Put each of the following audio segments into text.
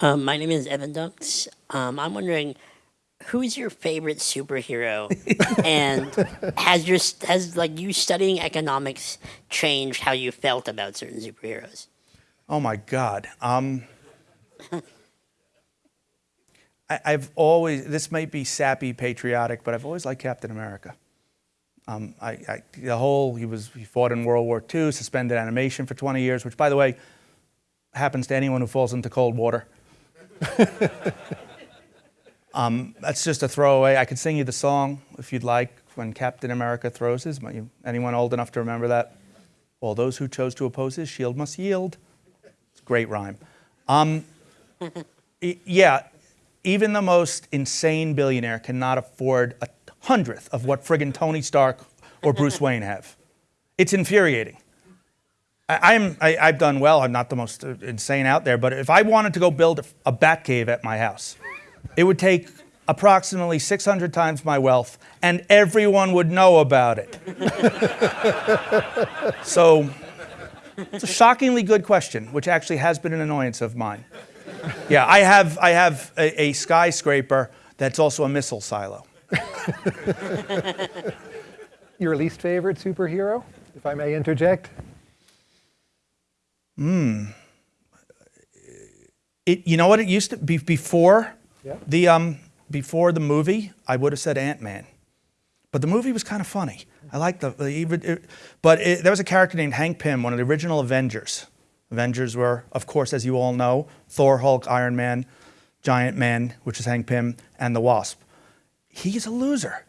Um, my name is Evan Dunks. Um, I'm wondering, who is your favorite superhero, and has your has like you studying economics changed how you felt about certain superheroes? Oh my God. Um, I, I've always, this might be sappy patriotic, but I've always liked Captain America. Um, I, I, the whole, he was, he fought in World War II, suspended animation for 20 years, which by the way, happens to anyone who falls into cold water. um, that's just a throwaway. I could sing you the song if you'd like when Captain America throws his. Anyone old enough to remember that? All those who chose to oppose his shield must yield. It's a great rhyme. Um, yeah, even the most insane billionaire cannot afford a hundredth of what friggin' Tony Stark or Bruce Wayne have. It's infuriating. I, am I, have done well. I'm not the most insane out there, but if I wanted to go build a, a bat cave at my house, it would take approximately 600 times my wealth, and everyone would know about it. so it's a shockingly good question, which actually has been an annoyance of mine. Yeah, I have, I have a, a skyscraper that's also a missile silo. Your least favorite superhero, if I may interject? Hmm. It, you know what it used to be before yeah. the um, before the movie. I would have said Ant Man, but the movie was kind of funny. I like the, the but it, there was a character named Hank Pym, one of the original Avengers. Avengers were, of course, as you all know, Thor, Hulk, Iron Man, Giant Man, which is Hank Pym, and the Wasp. He's a loser.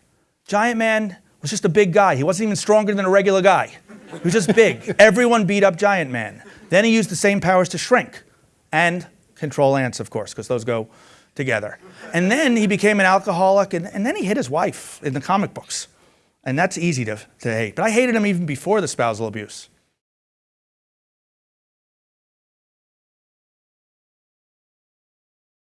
Giant Man was just a big guy. He wasn't even stronger than a regular guy. He was just big. Everyone beat up Giant Man. Then he used the same powers to shrink and control ants, of course, because those go together. And then he became an alcoholic, and, and then he hit his wife in the comic books. And that's easy to, to hate. But I hated him even before the spousal abuse.